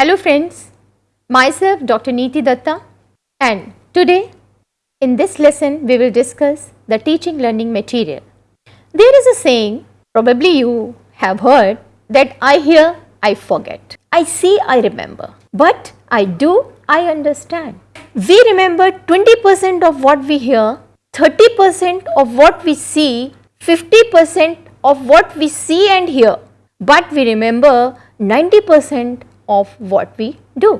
Hello friends, myself Dr. Neeti Datta and today in this lesson we will discuss the teaching learning material. There is a saying probably you have heard that I hear, I forget. I see, I remember. But I do, I understand. We remember 20% of what we hear, 30% of what we see, 50% of what we see and hear. But we remember 90% of what we do.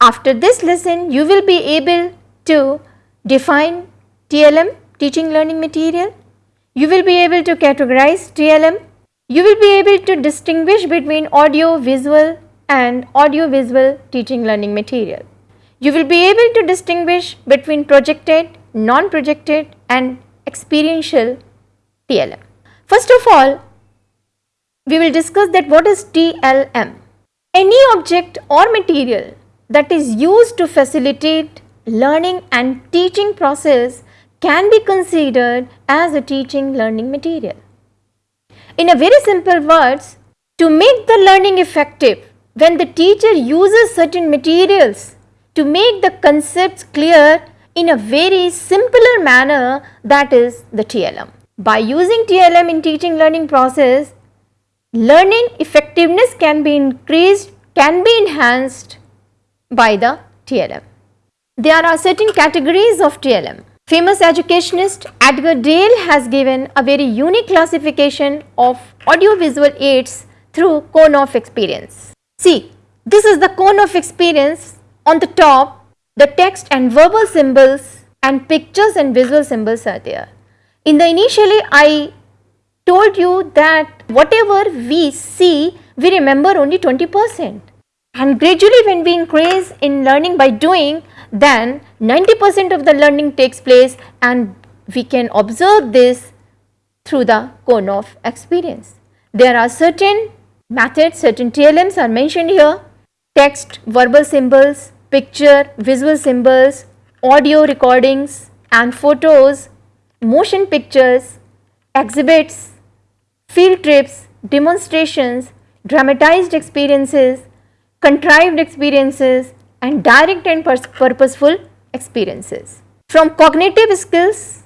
After this lesson, you will be able to define TLM, teaching learning material. You will be able to categorize TLM. You will be able to distinguish between audio, visual and audio visual teaching learning material. You will be able to distinguish between projected, non-projected and experiential TLM. First of all, we will discuss that what is TLM. Any object or material that is used to facilitate learning and teaching process can be considered as a teaching learning material. In a very simple words, to make the learning effective, when the teacher uses certain materials to make the concepts clear in a very simpler manner that is the TLM. By using TLM in teaching learning process, learning effectiveness can be increased, can be enhanced by the TLM. There are certain categories of TLM. Famous educationist Edgar Dale has given a very unique classification of audiovisual aids through cone of experience. See, this is the cone of experience on the top, the text and verbal symbols and pictures and visual symbols are there. In the initially I told you that whatever we see, we remember only 20 percent. And gradually when we increase in learning by doing, then 90 percent of the learning takes place and we can observe this through the cone of experience. There are certain methods, certain TLMs are mentioned here, text, verbal symbols, picture, visual symbols, audio recordings and photos, motion pictures, exhibits, field trips, demonstrations, dramatized experiences, contrived experiences and direct and purposeful experiences. From cognitive skills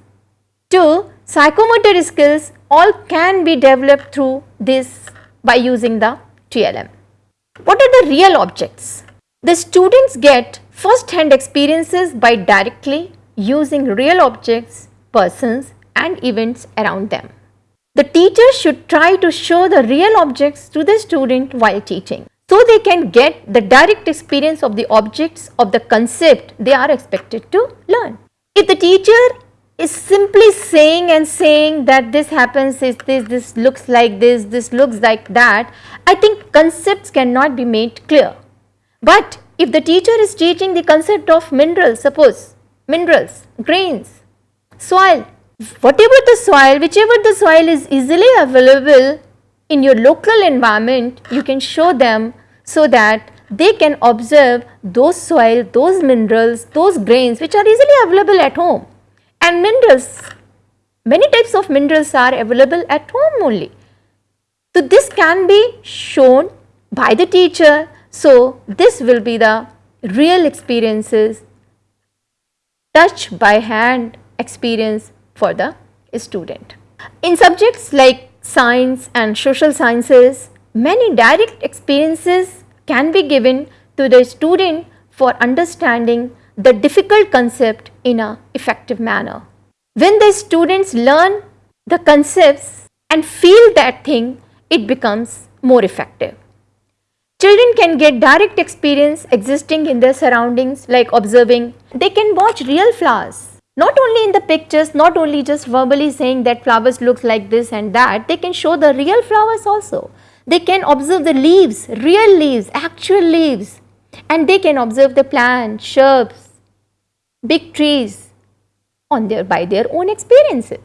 to psychomotor skills all can be developed through this by using the TLM. What are the real objects? The students get first hand experiences by directly using real objects, persons and events around them. The teacher should try to show the real objects to the student while teaching. So they can get the direct experience of the objects of the concept they are expected to learn. If the teacher is simply saying and saying that this happens, is this, this looks like this, this looks like that, I think concepts cannot be made clear. But if the teacher is teaching the concept of minerals, suppose minerals, grains, soil, whatever the soil, whichever the soil is easily available in your local environment, you can show them so that they can observe those soil, those minerals, those grains which are easily available at home and minerals, many types of minerals are available at home only. So, this can be shown by the teacher. So, this will be the real experiences touch by hand experience for the student. In subjects like science and social sciences, many direct experiences can be given to the student for understanding the difficult concept in an effective manner. When the students learn the concepts and feel that thing, it becomes more effective. Children can get direct experience existing in their surroundings like observing. They can watch real flowers. Not only in the pictures, not only just verbally saying that flowers look like this and that, they can show the real flowers also. They can observe the leaves, real leaves, actual leaves and they can observe the plants, shrubs, big trees on their by their own experiences.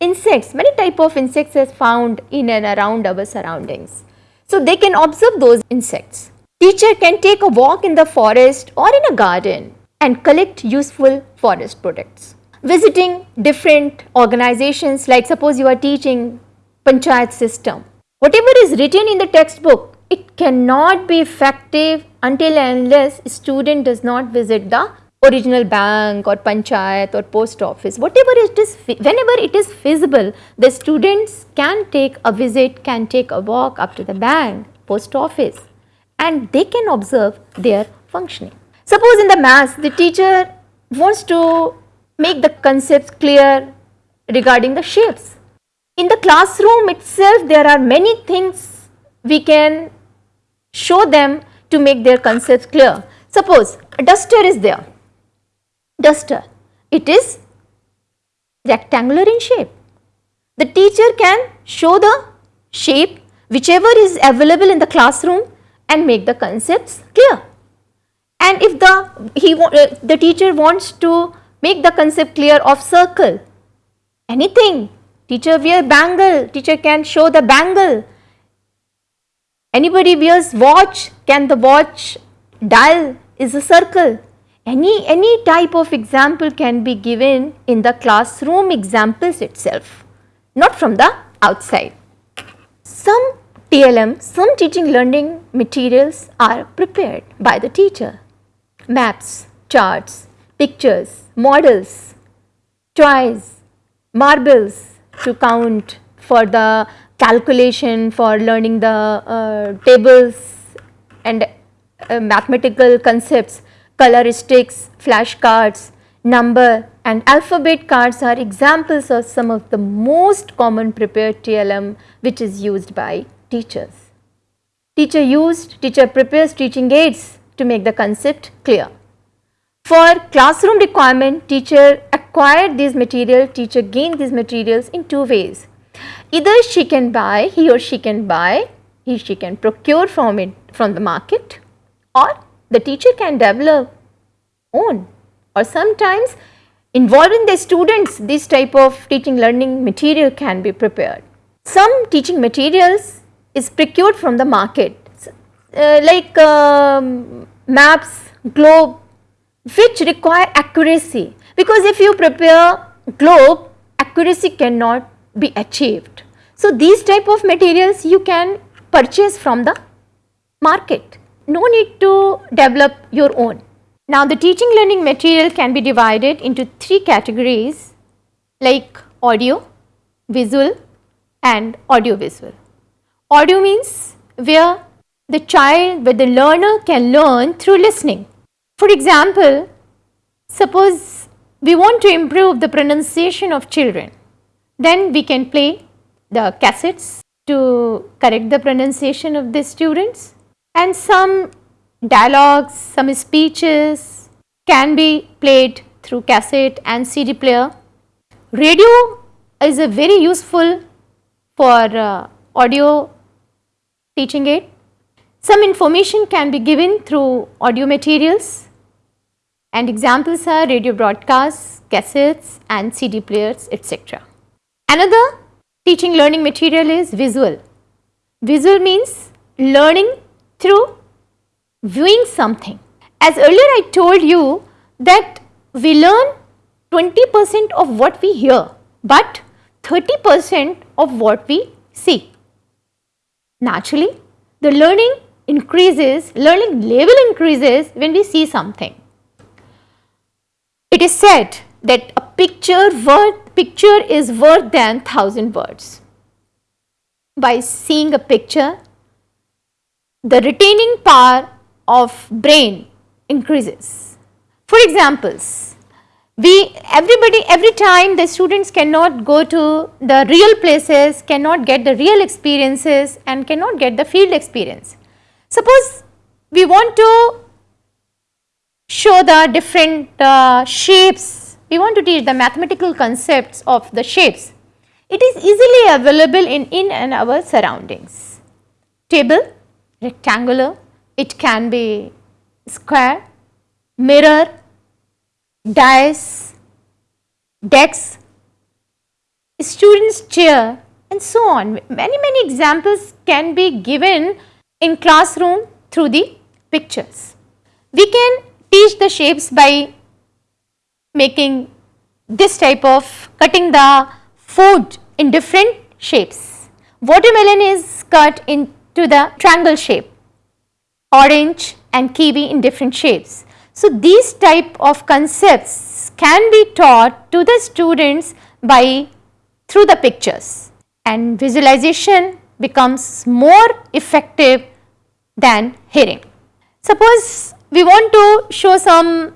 Insects, many type of insects are found in and around our surroundings. So they can observe those insects. Teacher can take a walk in the forest or in a garden and collect useful forest products. Visiting different organizations like suppose you are teaching panchayat system. Whatever is written in the textbook, it cannot be effective until and unless student does not visit the original bank or panchayat or post office whatever it is whenever it is feasible the students can take a visit can take a walk up to the bank post office and they can observe their functioning. Suppose in the maths the teacher wants to make the concepts clear regarding the shapes. In the classroom itself there are many things we can show them to make their concepts clear. Suppose a duster is there, duster, it is rectangular in shape. The teacher can show the shape whichever is available in the classroom and make the concepts clear. And if the, he, uh, the teacher wants to make the concept clear of circle, anything, teacher wear bangle, teacher can show the bangle. Anybody wears watch, can the watch dial is a circle. Any, any type of example can be given in the classroom examples itself, not from the outside. Some TLM, some teaching learning materials are prepared by the teacher. Maps, charts, pictures, models, toys, marbles to count for the calculation for learning the uh, tables and uh, mathematical concepts, coloristics, flashcards, number and alphabet cards are examples of some of the most common prepared TLM which is used by teachers. Teacher used, teacher prepares teaching aids to make the concept clear. For classroom requirement, teacher acquired these material, teacher gained these materials in two ways. Either she can buy, he or she can buy, he she can procure from it from the market or the teacher can develop own or sometimes involving the students this type of teaching learning material can be prepared. Some teaching materials is procured from the market uh, like um, maps, globe which require accuracy because if you prepare globe accuracy cannot be achieved. So, these type of materials you can purchase from the market no need to develop your own. Now, the teaching learning material can be divided into three categories like audio, visual and audio visual. Audio means where the child, where the learner can learn through listening. For example, suppose we want to improve the pronunciation of children, then we can play the cassettes to correct the pronunciation of the students and some dialogues, some speeches can be played through cassette and CD player. Radio is a very useful for uh, audio teaching aid. Some information can be given through audio materials and examples are radio broadcasts, cassettes and CD players etc. Another teaching learning material is visual. Visual means learning through viewing something. As earlier I told you that we learn 20 percent of what we hear, but 30 percent of what we see. Naturally, the learning increases, learning level increases when we see something. It is said that a picture worth picture is worth than thousand words. By seeing a picture, the retaining power of brain increases. For examples, we everybody every time the students cannot go to the real places cannot get the real experiences and cannot get the field experience suppose we want to show the different uh, shapes. We want to teach the mathematical concepts of the shapes. It is easily available in in and our surroundings. Table rectangular. It can be square mirror dice, decks, students chair and so on. Many, many examples can be given in classroom through the pictures. We can teach the shapes by making this type of cutting the food in different shapes. Watermelon is cut into the triangle shape, orange and kiwi in different shapes. So, these type of concepts can be taught to the students by through the pictures and visualization becomes more effective than hearing. Suppose we want to show some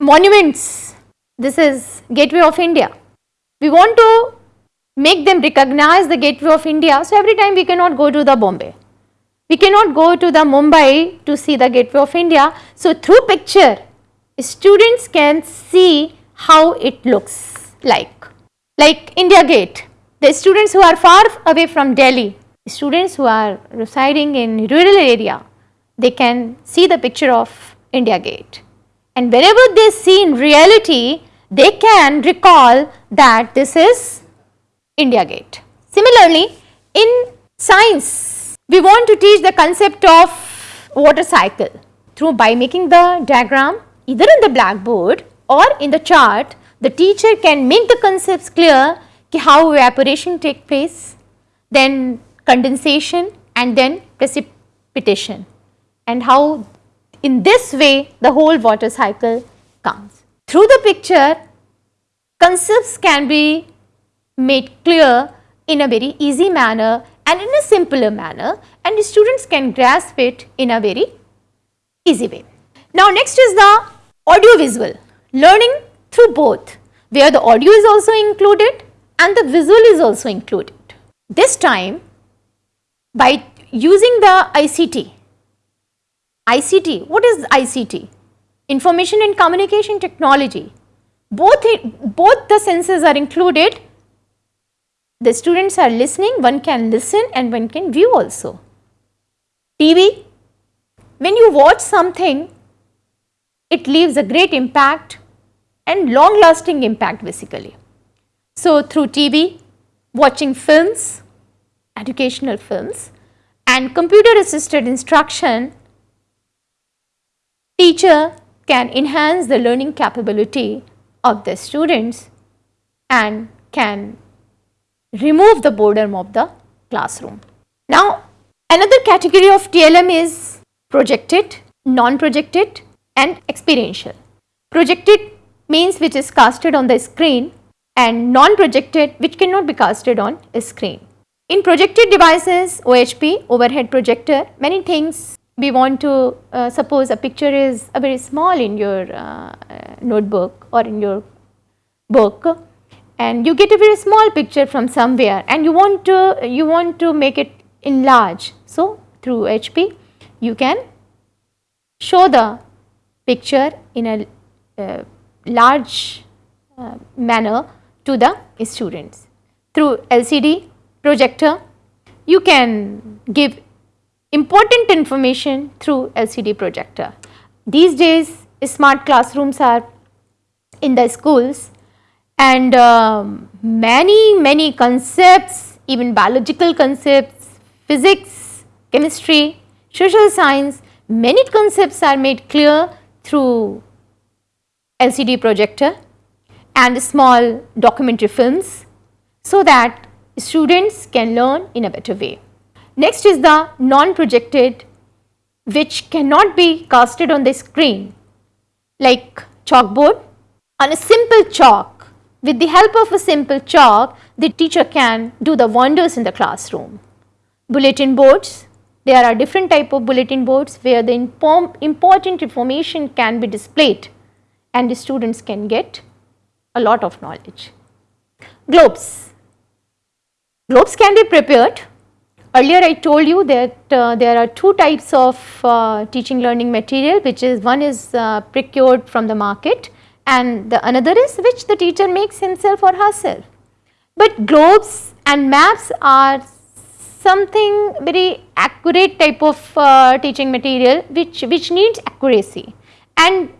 monuments, this is Gateway of India. We want to make them recognize the Gateway of India. So, every time we cannot go to the Bombay, we cannot go to the Mumbai to see the Gateway of India. So, through picture students can see how it looks like. Like India Gate, the students who are far away from Delhi, students who are residing in rural area, they can see the picture of India Gate. And whenever they see in reality, they can recall that this is India Gate. Similarly, in science, we want to teach the concept of water cycle through by making the diagram either in the blackboard or in the chart, the teacher can make the concepts clear how evaporation take place, then condensation and then precipitation and how in this way the whole water cycle comes. Through the picture, concepts can be made clear in a very easy manner and in a simpler manner and the students can grasp it in a very easy way. Now next is the audio visual, learning through both where the audio is also included and the visual is also included. This time by using the ICT, ICT, what is ICT? Information and Communication Technology. Both, both the senses are included the students are listening, one can listen and one can view also. TV, when you watch something, it leaves a great impact and long lasting impact basically. So, through TV, watching films, educational films and computer assisted instruction, teacher can enhance the learning capability of the students and can remove the boredom of the classroom. Now, another category of TLM is projected, non-projected and experiential. Projected means which is casted on the screen and non-projected which cannot be casted on a screen. In projected devices, OHP, overhead projector, many things we want to uh, suppose a picture is a very small in your uh, notebook or in your book and you get a very small picture from somewhere and you want to you want to make it enlarge. So, through HP you can show the picture in a uh, large uh, manner to the students. Through LCD projector you can give important information through LCD projector. These days smart classrooms are in the schools and um, many many concepts even biological concepts, physics, chemistry, social science many concepts are made clear through LCD projector and small documentary films so that students can learn in a better way. Next is the non-projected which cannot be casted on the screen like chalkboard. On a simple chalk with the help of a simple chalk, the teacher can do the wonders in the classroom. Bulletin boards, there are different type of bulletin boards where the important information can be displayed and the students can get a lot of knowledge. Globes, globes can be prepared. Earlier I told you that uh, there are two types of uh, teaching learning material which is one is uh, procured from the market and the another is which the teacher makes himself or herself. But globes and maps are something very accurate type of uh, teaching material which, which needs accuracy and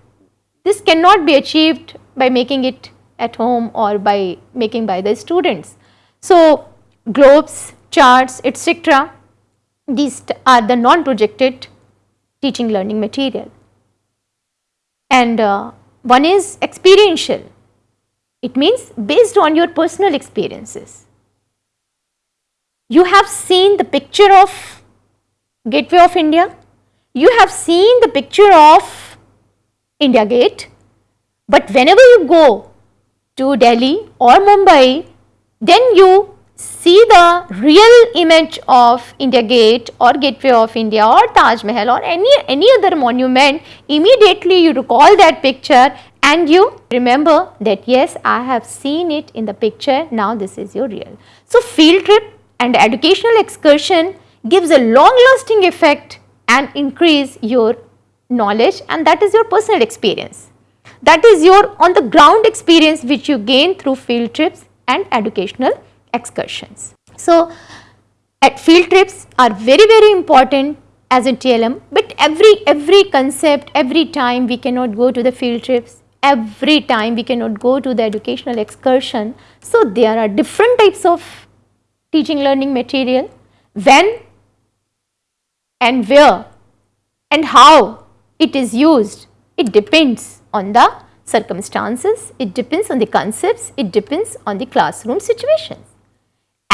this cannot be achieved by making it at home or by making by the students. So, globes, charts etc. these are the non-projected teaching learning material and uh, one is experiential. It means based on your personal experiences. You have seen the picture of Gateway of India. you have seen the picture of India Gate, but whenever you go to Delhi or Mumbai, then you see the real image of India Gate or Gateway of India or Taj Mahal or any, any other monument, immediately you recall that picture and you remember that yes, I have seen it in the picture, now this is your real. So, field trip and educational excursion gives a long lasting effect and increase your knowledge and that is your personal experience. That is your on the ground experience which you gain through field trips and educational excursions. So, at field trips are very very important as a TLM, but every every concept every time we cannot go to the field trips every time we cannot go to the educational excursion. So, there are different types of teaching learning material when and where and how it is used it depends on the circumstances, it depends on the concepts, it depends on the classroom situations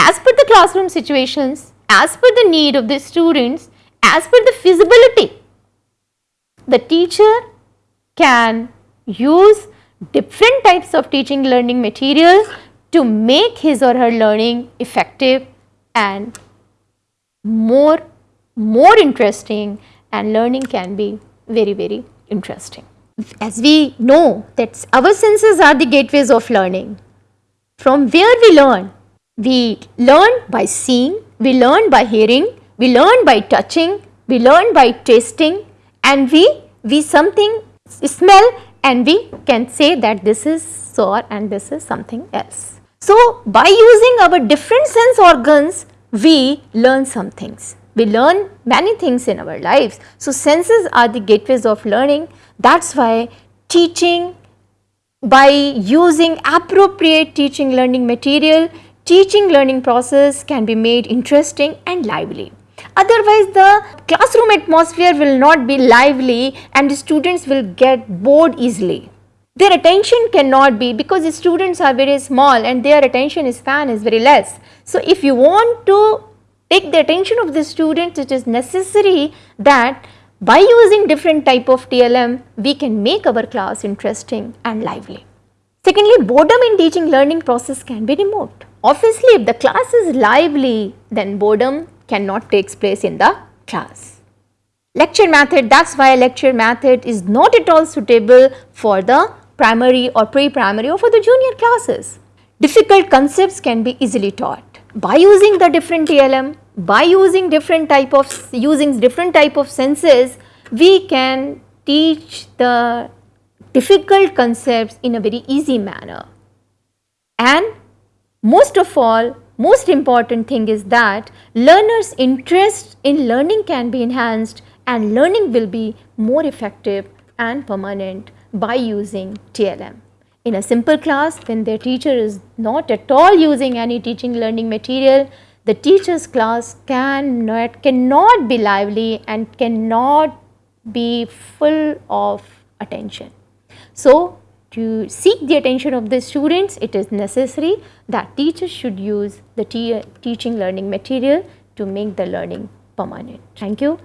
as per the classroom situations, as per the need of the students, as per the feasibility, the teacher can use different types of teaching learning materials to make his or her learning effective and more, more interesting and learning can be very, very interesting. As we know that our senses are the gateways of learning. From where we learn, we learn by seeing, we learn by hearing, we learn by touching, we learn by tasting and we, we something smell and we can say that this is sour and this is something else. So, by using our different sense organs, we learn some things. We learn many things in our lives. So, senses are the gateways of learning. That is why teaching by using appropriate teaching learning material teaching learning process can be made interesting and lively. Otherwise, the classroom atmosphere will not be lively and the students will get bored easily. Their attention cannot be because the students are very small and their attention span is very less. So, if you want to take the attention of the students, it is necessary that by using different type of TLM, we can make our class interesting and lively. Secondly, boredom in teaching learning process can be removed. Obviously, if the class is lively, then boredom cannot take place in the class. Lecture method, that is why lecture method is not at all suitable for the primary or pre-primary or for the junior classes. Difficult concepts can be easily taught by using the different TLM, by using different type of using different type of senses, we can teach the difficult concepts in a very easy manner and most of all, most important thing is that learners interest in learning can be enhanced and learning will be more effective and permanent by using TLM. In a simple class when their teacher is not at all using any teaching learning material, the teacher's class cannot, cannot be lively and cannot be full of attention. So, to seek the attention of the students, it is necessary that teachers should use the te teaching learning material to make the learning permanent. Thank you.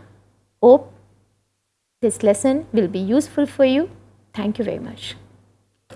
Hope this lesson will be useful for you. Thank you very much.